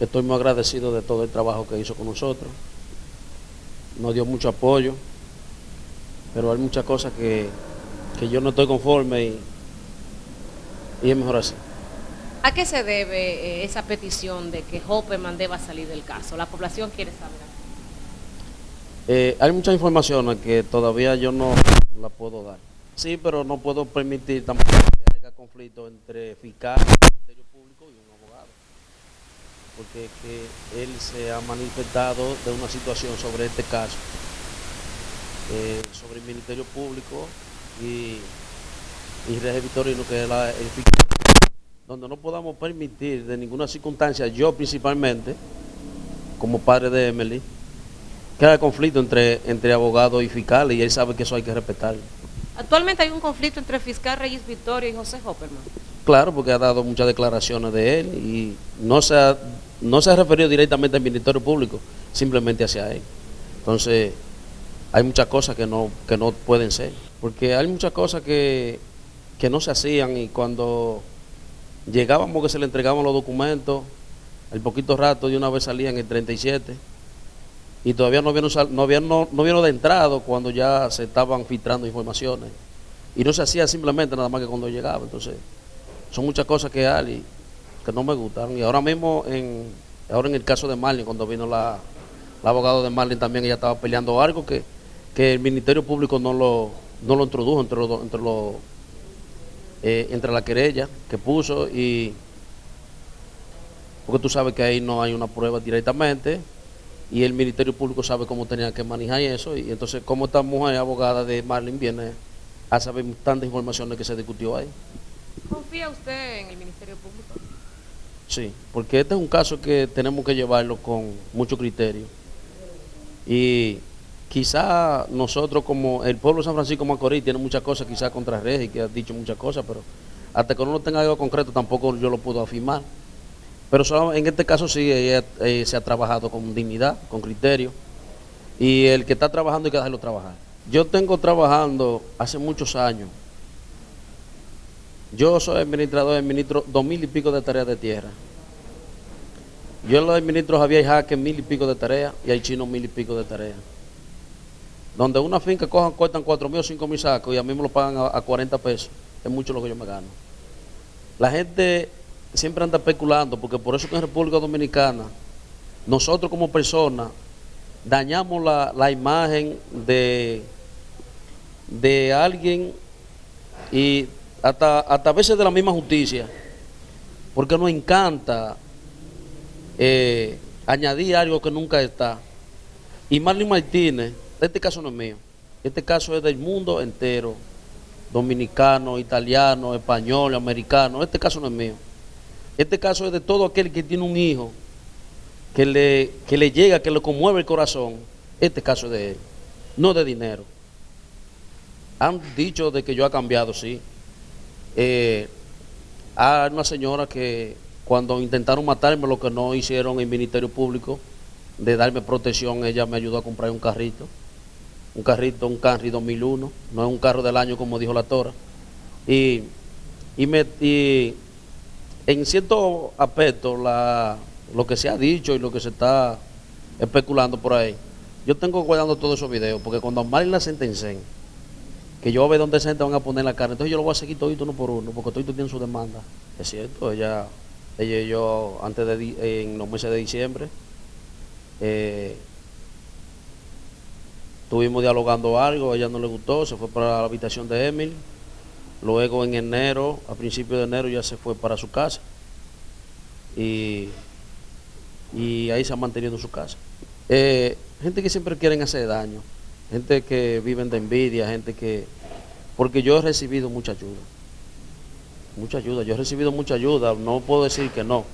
estoy muy agradecido de todo el trabajo que hizo con nosotros. Nos dio mucho apoyo, pero hay muchas cosas que, que yo no estoy conforme y, y es mejor así. ¿A qué se debe eh, esa petición de que Hopperman deba salir del caso? La población quiere saber. Eh, hay muchas informaciones que todavía yo no la puedo dar. Sí, pero no puedo permitir tampoco que haya conflicto entre fiscal, Ministerio Público y un. Porque que él se ha manifestado de una situación sobre este caso, eh, sobre el Ministerio Público y, y Regis Victorino, que es la, el fiscal, donde no podamos permitir de ninguna circunstancia, yo principalmente, como padre de Emily, que haya conflicto entre, entre abogados y fiscales y él sabe que eso hay que respetarlo. Actualmente hay un conflicto entre el fiscal Reyes Victoria y José Hopperman. Claro, porque ha dado muchas declaraciones de él y no se ha, no se ha referido directamente al Ministerio Público, simplemente hacia él. Entonces, hay muchas cosas que no, que no pueden ser, porque hay muchas cosas que, que no se hacían y cuando llegábamos que se le entregaban los documentos, al poquito rato de una vez salían el 37 y todavía no vieron, no, habían, no, no de entrado cuando ya se estaban filtrando informaciones. Y no se hacía simplemente nada más que cuando llegaba. Entonces, son muchas cosas que hay que no me gustan. Y ahora mismo, en, ahora en el caso de Marlin, cuando vino la, la abogada de Marlin también, ella estaba peleando algo que, que el Ministerio Público no lo, no lo introdujo entre los, entre los eh, entre la querella que puso y porque tú sabes que ahí no hay una prueba directamente y el Ministerio Público sabe cómo tenía que manejar eso y entonces como esta mujer abogada de Marlin viene a saber tantas informaciones que se discutió ahí. ¿Confía usted en el Ministerio Público? Sí, porque este es un caso que tenemos que llevarlo con mucho criterio y quizá nosotros como el pueblo de San Francisco Macorís tiene muchas cosas quizá contra Regi que ha dicho muchas cosas pero hasta que uno no tenga algo concreto tampoco yo lo puedo afirmar pero en este caso sí ella, eh, se ha trabajado con dignidad, con criterio. Y el que está trabajando hay que dejarlo trabajar. Yo tengo trabajando hace muchos años. Yo soy administrador, administro dos mil y pico de tareas de tierra. Yo lo administro Javier Jaque mil y pico de tareas y hay chino mil y pico de tareas. Donde una finca cojan, cuestan cuatro mil o cinco mil sacos y a mí me lo pagan a, a 40 pesos. Es mucho lo que yo me gano. La gente siempre anda especulando, porque por eso que en República Dominicana, nosotros como personas, dañamos la, la imagen de, de alguien y hasta, hasta a veces de la misma justicia, porque nos encanta eh, añadir algo que nunca está. Y Marlene Martínez, este caso no es mío, este caso es del mundo entero, dominicano, italiano, español, americano, este caso no es mío. Este caso es de todo aquel que tiene un hijo que le, que le llega, que le conmueve el corazón. Este caso es de él, no de dinero. Han dicho de que yo ha cambiado, sí. Eh, hay una señora que cuando intentaron matarme, lo que no hicieron en Ministerio Público, de darme protección, ella me ayudó a comprar un carrito. Un carrito, un Camry 2001, no es un carro del año como dijo la Tora. Y, y, me, y en cierto aspecto, la, lo que se ha dicho y lo que se está especulando por ahí, yo tengo guardando todos esos videos, porque cuando a la sentencen, que yo voy donde se van a poner la cara, entonces yo lo voy a seguir todo uno por uno, porque todo tiene su demanda. Es cierto, ella, yo, antes de, en los meses de diciembre, eh, estuvimos dialogando algo, a ella no le gustó, se fue para la habitación de Emil, Luego en enero, a principios de enero ya se fue para su casa. Y, y ahí se ha mantenido en su casa. Eh, gente que siempre quieren hacer daño, gente que viven de envidia, gente que... Porque yo he recibido mucha ayuda, mucha ayuda, yo he recibido mucha ayuda, no puedo decir que no.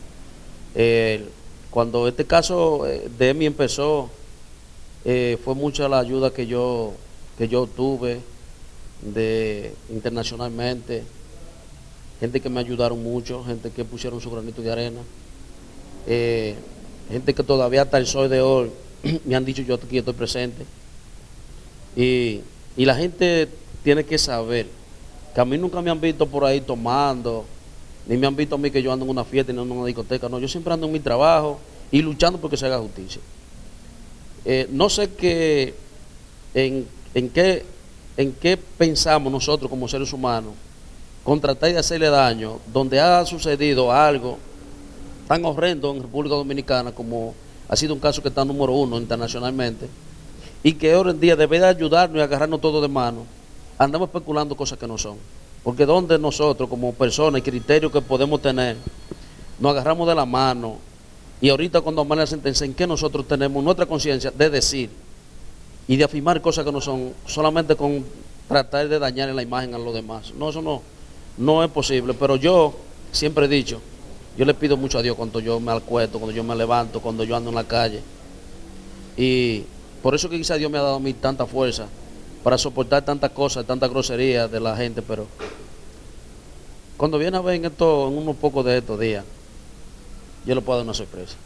Eh, cuando este caso eh, de Emi empezó, fue mucha la ayuda que yo, que yo tuve, de internacionalmente, gente que me ayudaron mucho, gente que pusieron su granito de arena, eh, gente que todavía hasta el sol de hoy me han dicho yo aquí estoy presente. Y, y la gente tiene que saber que a mí nunca me han visto por ahí tomando, ni me han visto a mí que yo ando en una fiesta ni en una discoteca, no, yo siempre ando en mi trabajo, y luchando porque se haga justicia. Eh, no sé qué, en, en, qué, en qué pensamos nosotros como seres humanos con tratar de hacerle daño donde ha sucedido algo tan horrendo en República Dominicana como ha sido un caso que está número uno internacionalmente y que hoy en día debe de ayudarnos y agarrarnos todo de mano, andamos especulando cosas que no son. Porque donde nosotros como personas y criterios que podemos tener, nos agarramos de la mano y ahorita cuando vamos a la sentencia, ¿en qué nosotros tenemos nuestra conciencia de decir y de afirmar cosas que no son solamente con tratar de dañar la imagen a los demás? No, eso no, no es posible, pero yo siempre he dicho, yo le pido mucho a Dios cuando yo me acuesto, cuando yo me levanto, cuando yo ando en la calle. Y por eso que quizá Dios me ha dado a mí tanta fuerza para soportar tantas cosas, tantas groserías de la gente, pero cuando viene a ver en, en unos pocos de estos días, yo le puedo dar una sorpresa.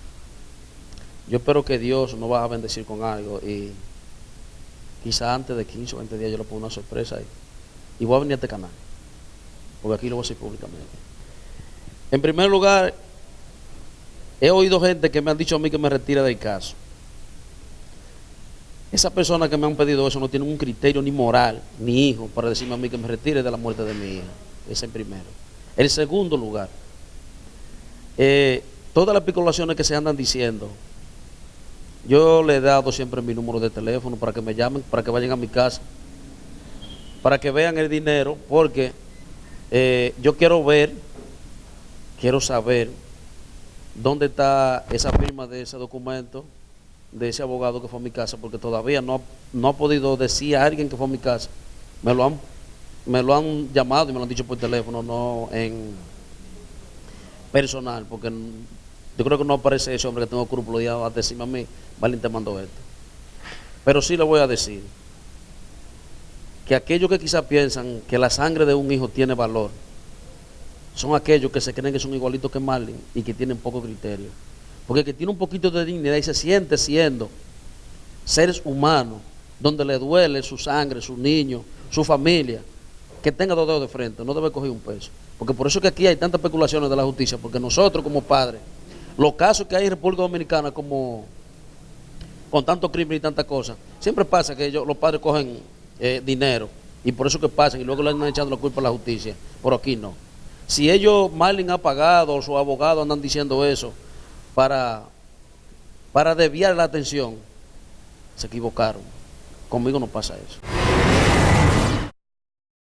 Yo espero que Dios nos va a bendecir con algo y quizá antes de 15 o 20 días yo le pongo una sorpresa y, y voy a venir a este canal, porque aquí lo voy a decir públicamente. En primer lugar, he oído gente que me han dicho a mí que me retire del caso. Esas personas que me han pedido eso no tienen un criterio ni moral, ni hijo, para decirme a mí que me retire de la muerte de mi hija. Ese es el primero. El segundo lugar, eh, todas las especulaciones que se andan diciendo, yo le he dado siempre mi número de teléfono para que me llamen, para que vayan a mi casa, para que vean el dinero, porque eh, yo quiero ver, quiero saber dónde está esa firma de ese documento de ese abogado que fue a mi casa, porque todavía no, no ha podido decir a alguien que fue a mi casa. Me lo han, me lo han llamado y me lo han dicho por teléfono, no en personal, porque yo creo que no aparece ese hombre que tengo escrúpulos de a decirme a mí, te mandó esto. Pero sí le voy a decir que aquellos que quizás piensan que la sangre de un hijo tiene valor, son aquellos que se creen que son igualitos que Marlin y que tienen poco criterio. Porque el que tiene un poquito de dignidad y se siente siendo seres humanos, donde le duele su sangre, su niño, su familia, que tenga dos dedos de frente, no debe coger un peso. Porque por eso que aquí hay tantas especulaciones de la justicia, porque nosotros como padres, los casos que hay en República Dominicana como con tanto crimen y tantas cosas, siempre pasa que ellos, los padres cogen eh, dinero y por eso que pasan y luego le andan echando la culpa a la justicia. Pero aquí no. Si ellos, Marlin ha pagado, o su abogado andan diciendo eso, para, para desviar la atención, se equivocaron. Conmigo no pasa eso.